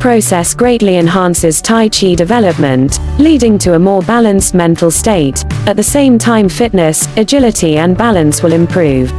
process greatly enhances Tai Chi development, leading to a more balanced mental state. At the same time fitness, agility and balance will improve.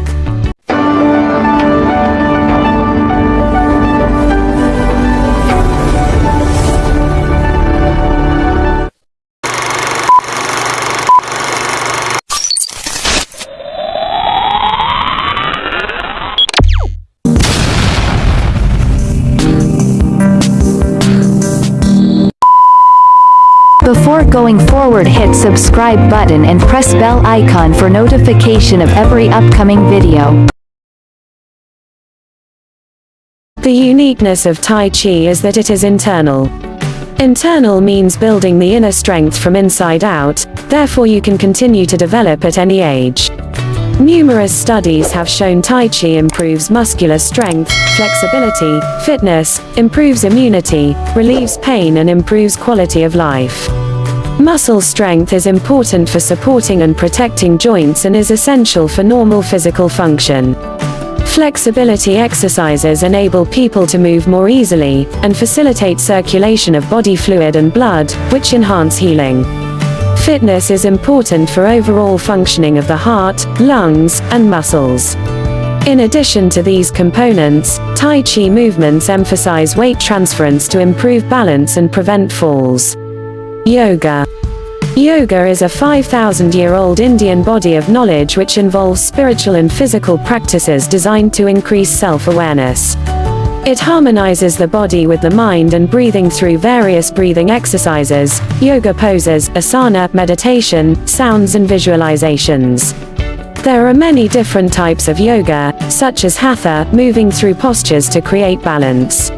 Before going forward hit subscribe button and press bell icon for notification of every upcoming video. The uniqueness of Tai Chi is that it is internal. Internal means building the inner strength from inside out, therefore you can continue to develop at any age. Numerous studies have shown Tai Chi improves muscular strength, flexibility, fitness, improves immunity, relieves pain and improves quality of life. Muscle strength is important for supporting and protecting joints and is essential for normal physical function. Flexibility exercises enable people to move more easily, and facilitate circulation of body fluid and blood, which enhance healing. Fitness is important for overall functioning of the heart, lungs, and muscles. In addition to these components, Tai Chi movements emphasize weight transference to improve balance and prevent falls. Yoga. Yoga is a 5,000 year old Indian body of knowledge which involves spiritual and physical practices designed to increase self awareness. It harmonizes the body with the mind and breathing through various breathing exercises, yoga poses, asana, meditation, sounds and visualizations. There are many different types of yoga, such as hatha, moving through postures to create balance.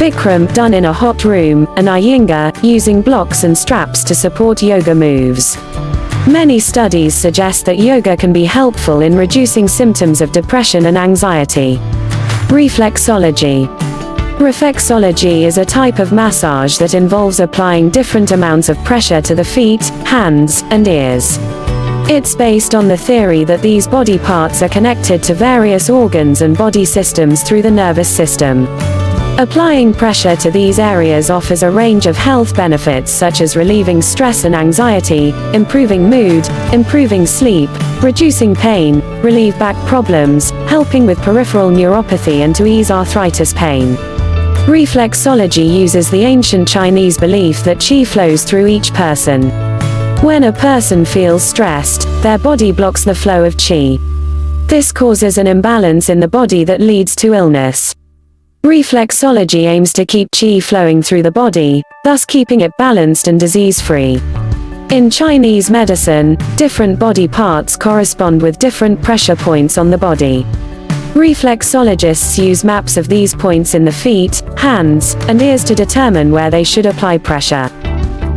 Bikram, done in a hot room, and Iyengar, using blocks and straps to support yoga moves. Many studies suggest that yoga can be helpful in reducing symptoms of depression and anxiety. Reflexology. Reflexology is a type of massage that involves applying different amounts of pressure to the feet, hands, and ears. It's based on the theory that these body parts are connected to various organs and body systems through the nervous system. Applying pressure to these areas offers a range of health benefits such as relieving stress and anxiety, improving mood, improving sleep, reducing pain, relieve back problems, helping with peripheral neuropathy and to ease arthritis pain. Reflexology uses the ancient Chinese belief that qi flows through each person. When a person feels stressed, their body blocks the flow of qi. This causes an imbalance in the body that leads to illness. Reflexology aims to keep qi flowing through the body, thus keeping it balanced and disease-free. In Chinese medicine, different body parts correspond with different pressure points on the body. Reflexologists use maps of these points in the feet, hands, and ears to determine where they should apply pressure.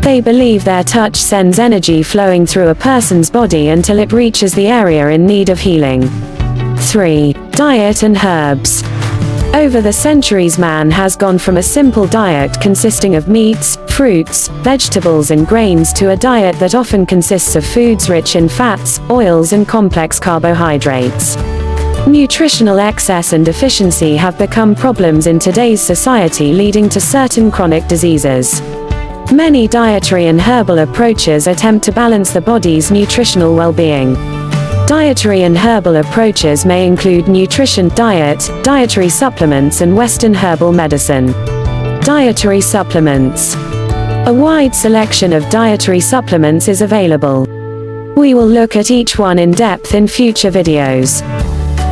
They believe their touch sends energy flowing through a person's body until it reaches the area in need of healing. 3. Diet and herbs. Over the centuries man has gone from a simple diet consisting of meats, fruits, vegetables and grains to a diet that often consists of foods rich in fats, oils and complex carbohydrates. Nutritional excess and deficiency have become problems in today's society leading to certain chronic diseases. Many dietary and herbal approaches attempt to balance the body's nutritional well-being. Dietary and herbal approaches may include nutrition, diet, dietary supplements and Western herbal medicine. Dietary supplements. A wide selection of dietary supplements is available. We will look at each one in depth in future videos.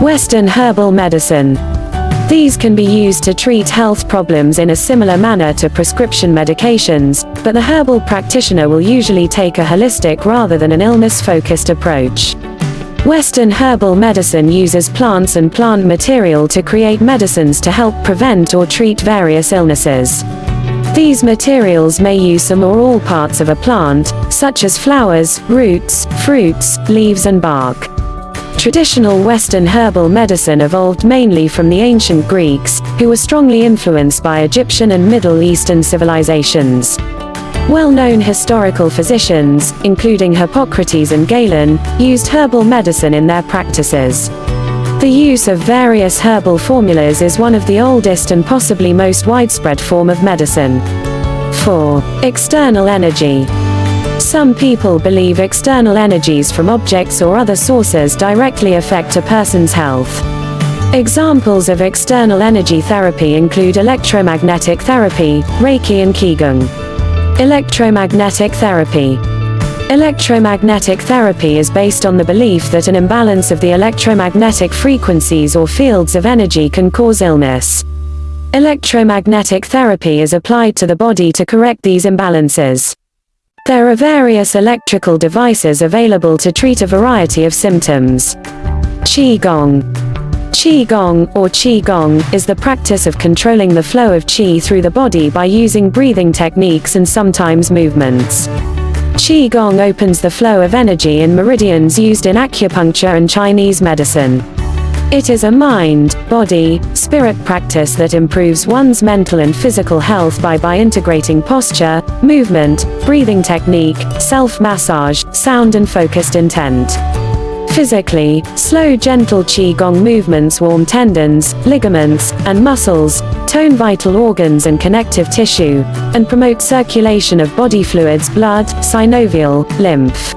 Western herbal medicine. These can be used to treat health problems in a similar manner to prescription medications, but the herbal practitioner will usually take a holistic rather than an illness-focused approach. Western herbal medicine uses plants and plant material to create medicines to help prevent or treat various illnesses. These materials may use some or all parts of a plant, such as flowers, roots, fruits, leaves and bark. Traditional Western herbal medicine evolved mainly from the ancient Greeks, who were strongly influenced by Egyptian and Middle Eastern civilizations. Well-known historical physicians, including Hippocrates and Galen, used herbal medicine in their practices. The use of various herbal formulas is one of the oldest and possibly most widespread form of medicine. 4. External energy. Some people believe external energies from objects or other sources directly affect a person's health. Examples of external energy therapy include electromagnetic therapy, Reiki and Qigong. Electromagnetic therapy. Electromagnetic therapy is based on the belief that an imbalance of the electromagnetic frequencies or fields of energy can cause illness. Electromagnetic therapy is applied to the body to correct these imbalances. There are various electrical devices available to treat a variety of symptoms. Qigong Qigong, or Qi Gong, is the practice of controlling the flow of Qi through the body by using breathing techniques and sometimes movements. Qi Gong opens the flow of energy in meridians used in acupuncture and Chinese medicine. It is a mind, body, spirit practice that improves one's mental and physical health by by integrating posture, movement, breathing technique, self-massage, sound and focused intent. Physically, slow gentle Qigong movements warm tendons, ligaments, and muscles, tone vital organs and connective tissue, and promote circulation of body fluids blood, synovial, lymph.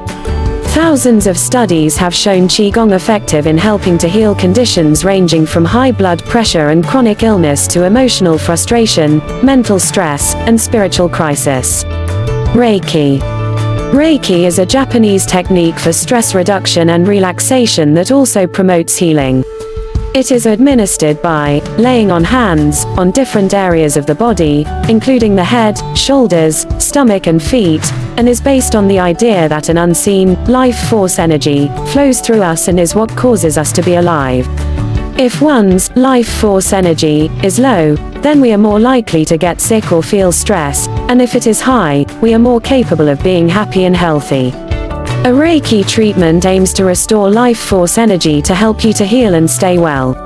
Thousands of studies have shown Qigong effective in helping to heal conditions ranging from high blood pressure and chronic illness to emotional frustration, mental stress, and spiritual crisis. Reiki Reiki is a Japanese technique for stress reduction and relaxation that also promotes healing. It is administered by laying on hands on different areas of the body, including the head, shoulders, stomach and feet, and is based on the idea that an unseen, life force energy flows through us and is what causes us to be alive. If one's life force energy is low, then we are more likely to get sick or feel stress, and if it is high, we are more capable of being happy and healthy. A Reiki treatment aims to restore life force energy to help you to heal and stay well.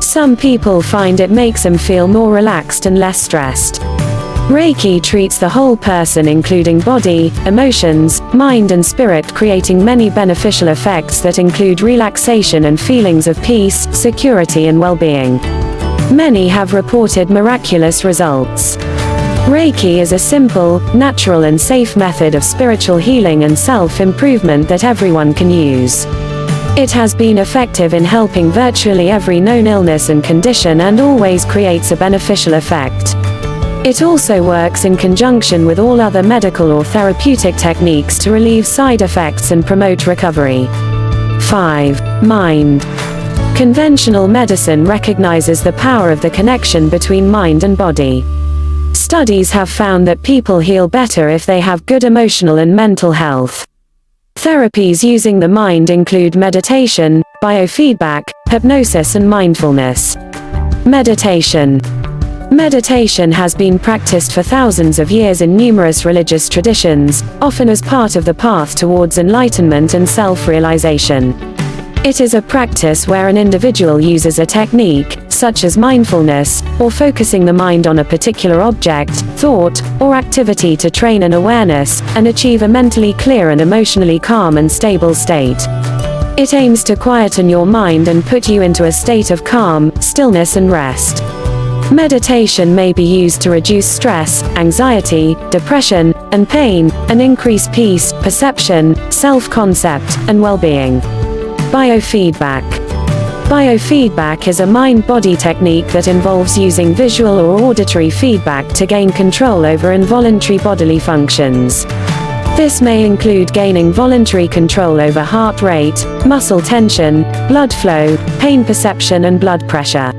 Some people find it makes them feel more relaxed and less stressed. Reiki treats the whole person including body, emotions, mind and spirit creating many beneficial effects that include relaxation and feelings of peace, security and well-being. Many have reported miraculous results. Reiki is a simple, natural and safe method of spiritual healing and self-improvement that everyone can use. It has been effective in helping virtually every known illness and condition and always creates a beneficial effect. It also works in conjunction with all other medical or therapeutic techniques to relieve side effects and promote recovery. 5. Mind. Conventional medicine recognizes the power of the connection between mind and body. Studies have found that people heal better if they have good emotional and mental health. Therapies using the mind include meditation, biofeedback, hypnosis and mindfulness. Meditation. Meditation has been practiced for thousands of years in numerous religious traditions, often as part of the path towards enlightenment and self-realization. It is a practice where an individual uses a technique, such as mindfulness, or focusing the mind on a particular object, thought, or activity to train an awareness, and achieve a mentally clear and emotionally calm and stable state. It aims to quieten your mind and put you into a state of calm, stillness and rest. Meditation may be used to reduce stress, anxiety, depression, and pain, and increase peace, perception, self-concept, and well-being. Biofeedback. Biofeedback is a mind-body technique that involves using visual or auditory feedback to gain control over involuntary bodily functions. This may include gaining voluntary control over heart rate, muscle tension, blood flow, pain perception and blood pressure.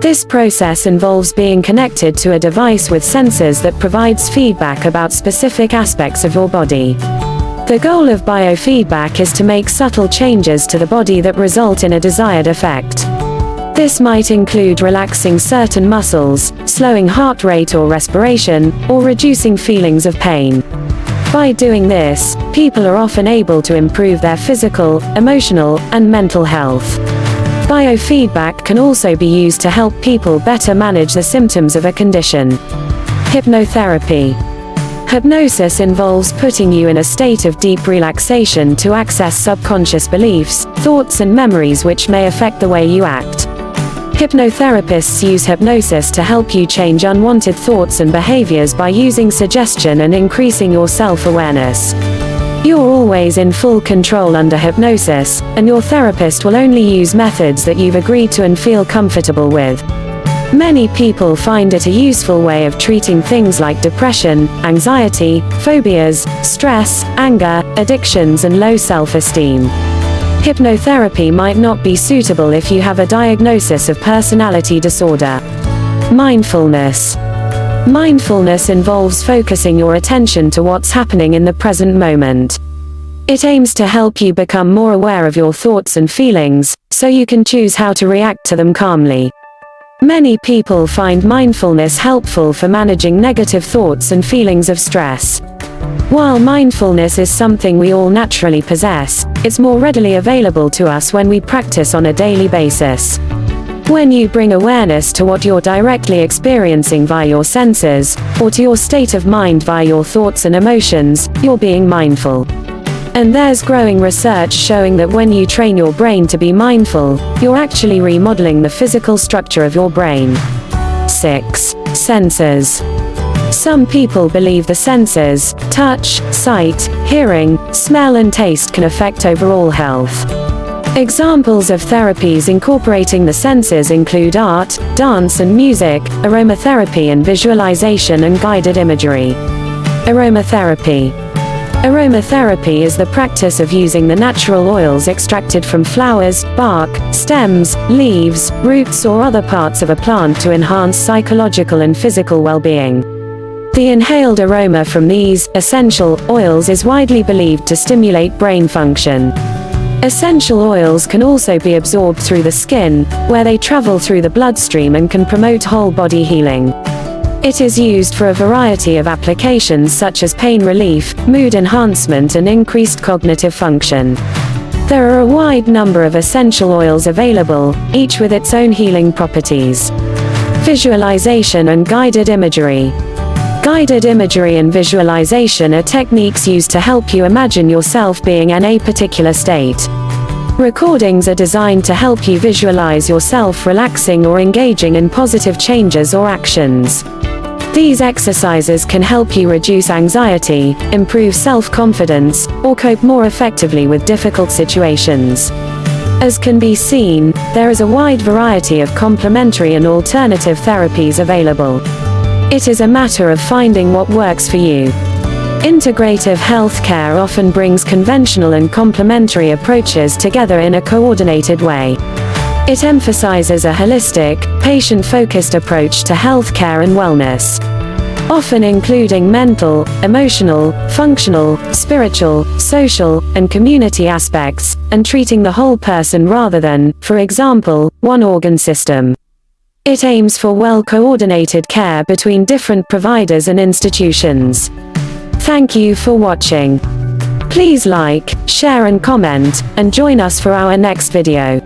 This process involves being connected to a device with sensors that provides feedback about specific aspects of your body. The goal of biofeedback is to make subtle changes to the body that result in a desired effect. This might include relaxing certain muscles, slowing heart rate or respiration, or reducing feelings of pain. By doing this, people are often able to improve their physical, emotional, and mental health. Biofeedback can also be used to help people better manage the symptoms of a condition. Hypnotherapy. Hypnosis involves putting you in a state of deep relaxation to access subconscious beliefs, thoughts and memories which may affect the way you act. Hypnotherapists use hypnosis to help you change unwanted thoughts and behaviors by using suggestion and increasing your self-awareness. You're always in full control under hypnosis, and your therapist will only use methods that you've agreed to and feel comfortable with. Many people find it a useful way of treating things like depression, anxiety, phobias, stress, anger, addictions and low self-esteem. Hypnotherapy might not be suitable if you have a diagnosis of personality disorder. Mindfulness. Mindfulness involves focusing your attention to what's happening in the present moment. It aims to help you become more aware of your thoughts and feelings, so you can choose how to react to them calmly. Many people find mindfulness helpful for managing negative thoughts and feelings of stress. While mindfulness is something we all naturally possess, it's more readily available to us when we practice on a daily basis. When you bring awareness to what you're directly experiencing via your senses, or to your state of mind via your thoughts and emotions, you're being mindful. And there's growing research showing that when you train your brain to be mindful, you're actually remodeling the physical structure of your brain. 6. Senses. Some people believe the senses, touch, sight, hearing, smell and taste can affect overall health. Examples of therapies incorporating the senses include art, dance and music, aromatherapy and visualization and guided imagery. Aromatherapy Aromatherapy is the practice of using the natural oils extracted from flowers, bark, stems, leaves, roots or other parts of a plant to enhance psychological and physical well-being. The inhaled aroma from these essential oils is widely believed to stimulate brain function. Essential oils can also be absorbed through the skin, where they travel through the bloodstream and can promote whole body healing. It is used for a variety of applications such as pain relief, mood enhancement and increased cognitive function. There are a wide number of essential oils available, each with its own healing properties. Visualization and guided imagery. Guided imagery and visualization are techniques used to help you imagine yourself being in a particular state. Recordings are designed to help you visualize yourself relaxing or engaging in positive changes or actions. These exercises can help you reduce anxiety, improve self-confidence, or cope more effectively with difficult situations. As can be seen, there is a wide variety of complementary and alternative therapies available. It is a matter of finding what works for you. Integrative healthcare often brings conventional and complementary approaches together in a coordinated way. It emphasizes a holistic, patient-focused approach to healthcare and wellness. Often including mental, emotional, functional, spiritual, social, and community aspects, and treating the whole person rather than, for example, one organ system. It aims for well-coordinated care between different providers and institutions. Thank you for watching. Please like, share and comment, and join us for our next video.